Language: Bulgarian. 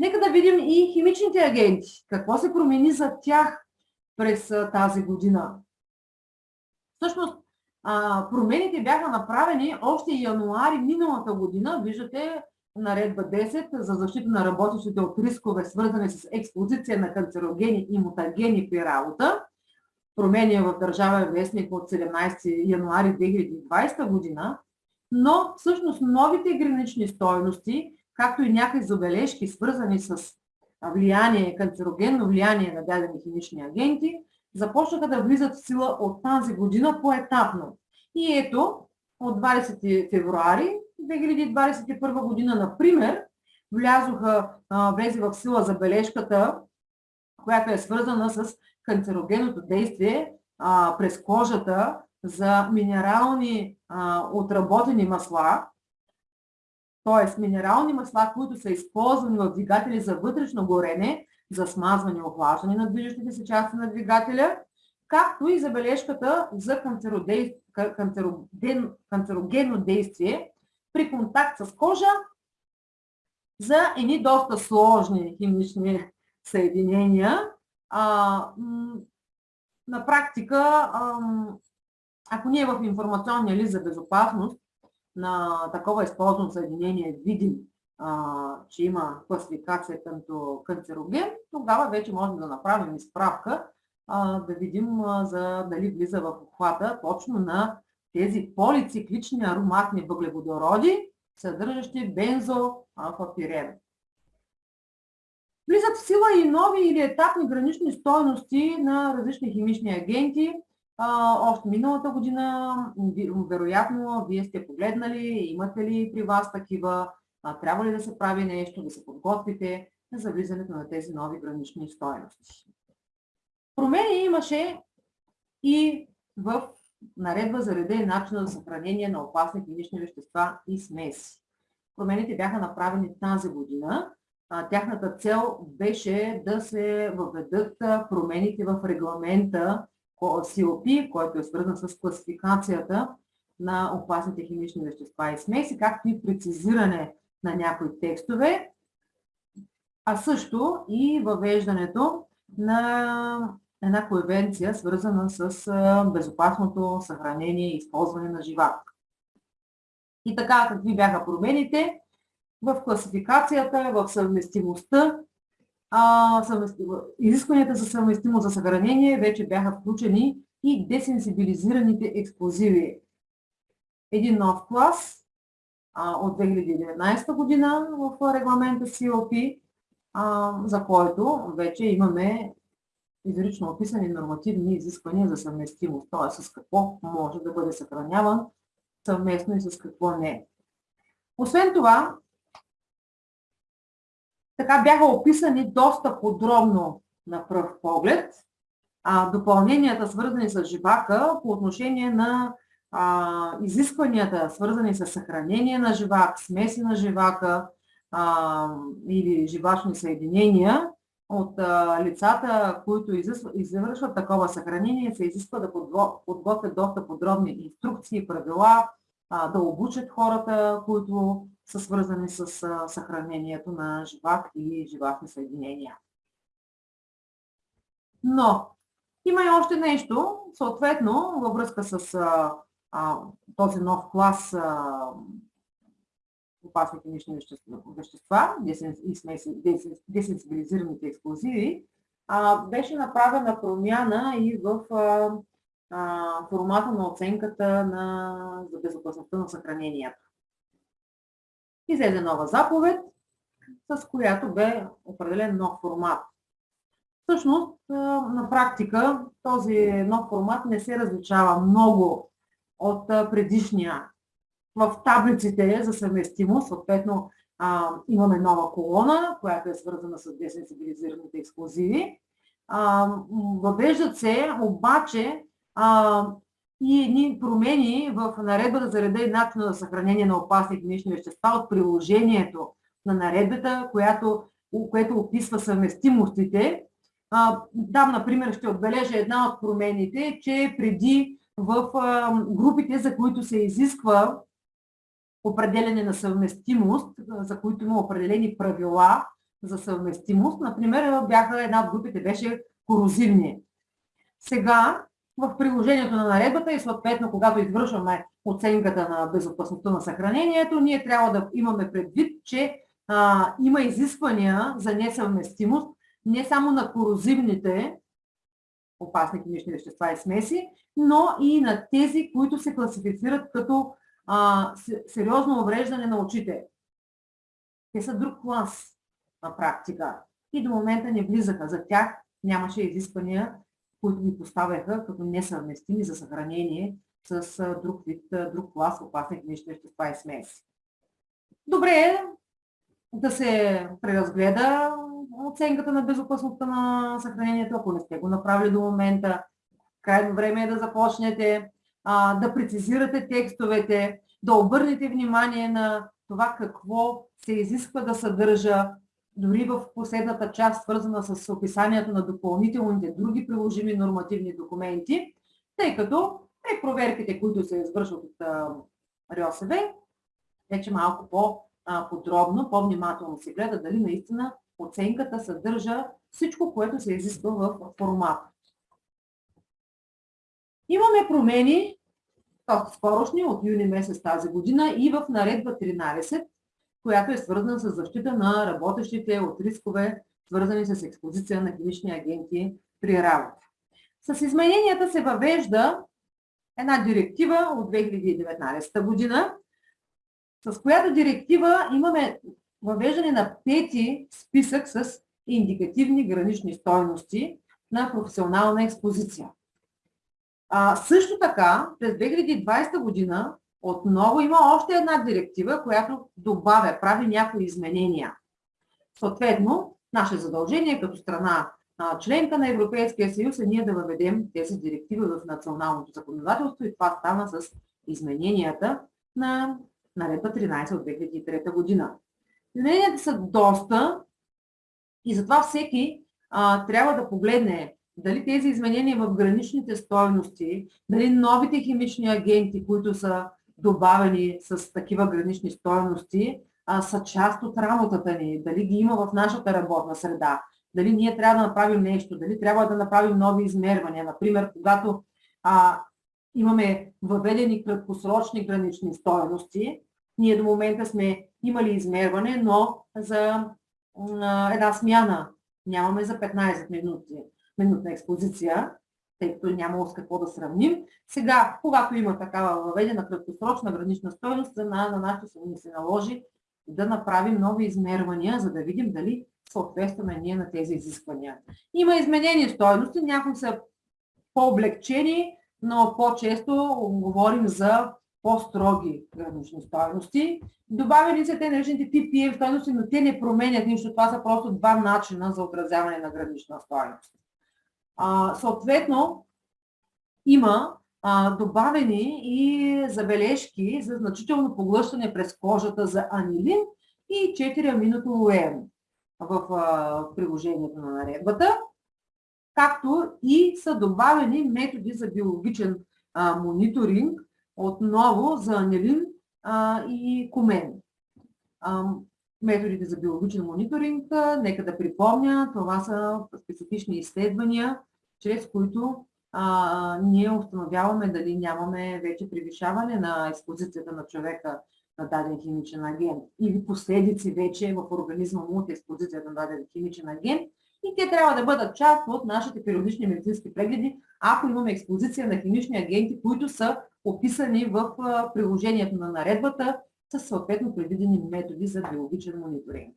Нека да видим и химичните агенти. Какво се промени за тях през тази година? Всъщност, промените бяха направени още януари миналата година. Виждате наредба 10 за защита на работещите от рискове, свързани с експозиция на канцерогени и мутагени при работа. Промени в Държавен вестник от 17 януари 2020 година. Но всъщност новите гранични стойности, както и някои забележки, свързани с влияние, канцерогенно влияние на дадени химични агенти, започнаха да влизат в сила от тази година поетапно. И ето, от 20 февруари 2021 година, например, влязоха, влезе в сила забележката, която е свързана с канцерогенното действие през кожата за минерални отработени масла, т.е. минерални масла, които са използвани в двигатели за вътрешно горене, за смазване и охлаждане на движещите се части на двигателя, както и забележката за канцерогенно действие при контакт с кожа за едни доста сложни химични съединения. А, на практика, ако ние в информационния лист за безопасност на такова използвано съединение видим, че има класификация като канцероген, тогава вече можем да направим изправка, да видим за дали влиза в обхвата точно на тези полициклични ароматни въглеводороди, съдържащи бензопапирен. Влизат в сила и нови или етапни гранични стойности на различни химични агенти. Още миналата година, вероятно, вие сте погледнали, имате ли при вас такива, трябва ли да се прави нещо, да се подготвите за влизането на тези нови гранични стойности. Промени имаше и в наредба за реда и начина за съхранение на опасни химични вещества и смеси. Промените бяха направени тази година. Тяхната цел беше да се въведат промените в регламента COP, който е свързан с класификацията на опасните химични вещества и смеси, както и прецизиране на някои текстове, а също и въвеждането на една конвенция, свързана с безопасното съхранение и използване на живак. И така, какви бяха промените? В класификацията, в съвместимостта, изискванията за съвместимост за съхранение вече бяха включени и десенсибилизираните експлозиви. Един нов клас от 2019 година в регламента COP, за който вече имаме изрично описани нормативни изисквания за съвместимост, т.е. с какво може да бъде съхраняван съвместно и с какво не. Освен това, така бяха описани доста подробно на пръв поглед а, допълненията, свързани с живака по отношение на а, изискванията, свързани с съхранение на живак, смеси на живака а, или живачни съединения, от а, лицата, които извършват такова съхранение, се изисква да подготвят доста подробни инструкции, правила, а, да обучат хората, които са свързани с а, съхранението на живак или живахни съединения. Но има и още нещо, съответно, във връзка с а, а, този нов клас а, опасни химични вещества, десенсибилизираните експлозиви, беше направена промяна и в формата на оценката на, за безопасността на съхранението. Излезе нова заповед, с която бе определен нов формат. Всъщност, на практика, този нов формат не се различава много от предишния в таблиците за съвместимост, съответно имаме нова колона, която е свързана с десенсибилизираните експлозиви. Въвеждат се обаче и едни промени в наредбата за реда и начина на съхранение на опасни химични вещества от приложението на наредбата, която, което описва съвместимостите. А, там, например, ще отбележа една от промените, че преди в групите, за които се изисква определене на съвместимост, за които има определени правила за съвместимост. Например, бяха, една от групите беше корозивни. Сега в приложението на наредбата и съответно, когато извършваме оценката на безопасността на съхранението, ние трябва да имаме предвид, че а, има изисквания за несъвместимост не само на корозивните опасни химични вещества и смеси, но и на тези, които се класифицират като а, сериозно увреждане на очите. Те са друг клас на практика и до момента не влизаха. За тях нямаше изисквания, които ги поставяха като несъвместими за съхранение с друг вид, друг клас опасни химични вещества и смеси. Добре е да се преразгледа оценката на безопасността на съхранението, ако не сте го направили до момента. Крайно време е да започнете да прецизирате текстовете, да обърнете внимание на това какво се изисква да съдържа, дори в последната част, свързана с описанието на допълнителните други приложими нормативни документи, тъй като при проверките, които се извършват от РИОСВ, вече малко по-подробно, по-внимателно се гледа дали наистина оценката съдържа всичко, което се изисква в формата. Имаме промени, скорошни, от юни месец тази година и в наредба 13, която е свързана с защита на работещите от рискове, свързани с експозиция на химични агенти при работа. С измененията се въвежда една директива от 2019 година, с която директива имаме въвеждане на пети списък с индикативни гранични стойности на професионална експозиция. А, също така, през 2020 година отново има още една директива, която добавя, прави някои изменения. Съответно, наше задължение като страна членка на Европейския съюз е ние да въведем тези директиви в националното законодателство и това стана с измененията на наредба 13 от 2003 година. Измененията са доста и затова всеки а, трябва да погледне дали тези изменения в граничните стойности, дали новите химични агенти, които са добавени с такива гранични стойности, а, са част от работата ни, дали ги има в нашата работна среда, дали ние трябва да направим нещо, дали трябва да направим нови измервания. Например, когато а, имаме въведени краткосрочни гранични стойности, ние до момента сме имали измерване, но за а, една смяна. Нямаме за 15 минути минутна експозиция, тъй като няма с какво да сравним. Сега, когато има такава въведена краткосрочна гранична стоеност, на, на нашите се ни се наложи да направим нови измервания, за да видим дали съответстваме ние на тези изисквания. Има изменени стоености, някои са по-облегчени, но по-често говорим за по-строги гранични стоености. Добавени са те наречените PPM стоености, но те не променят нищо. Това са просто два начина за отразяване на гранична стоеност. А, съответно, има а, добавени и забележки за значително поглъщане през кожата за анилин и 4 аминотолуен в а, приложението на наредбата, както и са добавени методи за биологичен а, мониторинг, отново за анилин а, и комен. Методите за биологичен мониторинг, нека да припомня, това са специфични изследвания, чрез които а, ние установяваме дали нямаме вече превишаване на експозицията на човека на даден химичен агент или последици вече в организма му от експозицията на даден химичен агент и те трябва да бъдат част от нашите периодични медицински прегледи, ако имаме експозиция на химични агенти, които са описани в приложението на наредбата с съответно предвидени методи за биологичен мониторинг.